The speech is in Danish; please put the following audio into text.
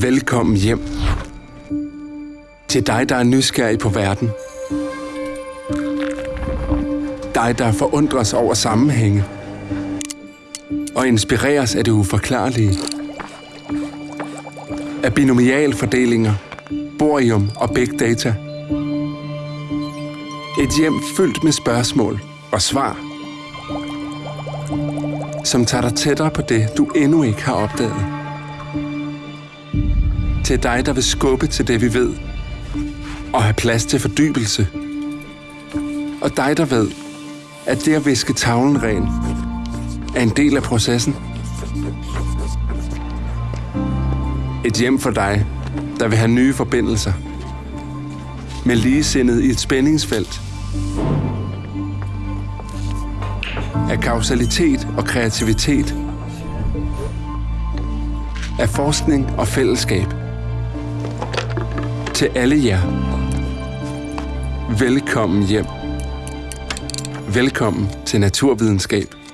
Velkommen hjem. Til dig, der er nysgerrig på verden. Dig, der forundres over sammenhænge. Og inspireres af det uforklarlige. Af binomialfordelinger, borium og big data. Et hjem fyldt med spørgsmål og svar, som tager dig tættere på det, du endnu ikke har opdaget. Til dig, der vil skubbe til det, vi ved, og have plads til fordybelse. Og dig, der ved, at det at viske tavlen ren er en del af processen. Et hjem for dig, der vil have nye forbindelser. Med ligesindet i et spændingsfelt. Af kausalitet og kreativitet. Af forskning og fællesskab. Til alle jer. Velkommen hjem. Velkommen til Naturvidenskab.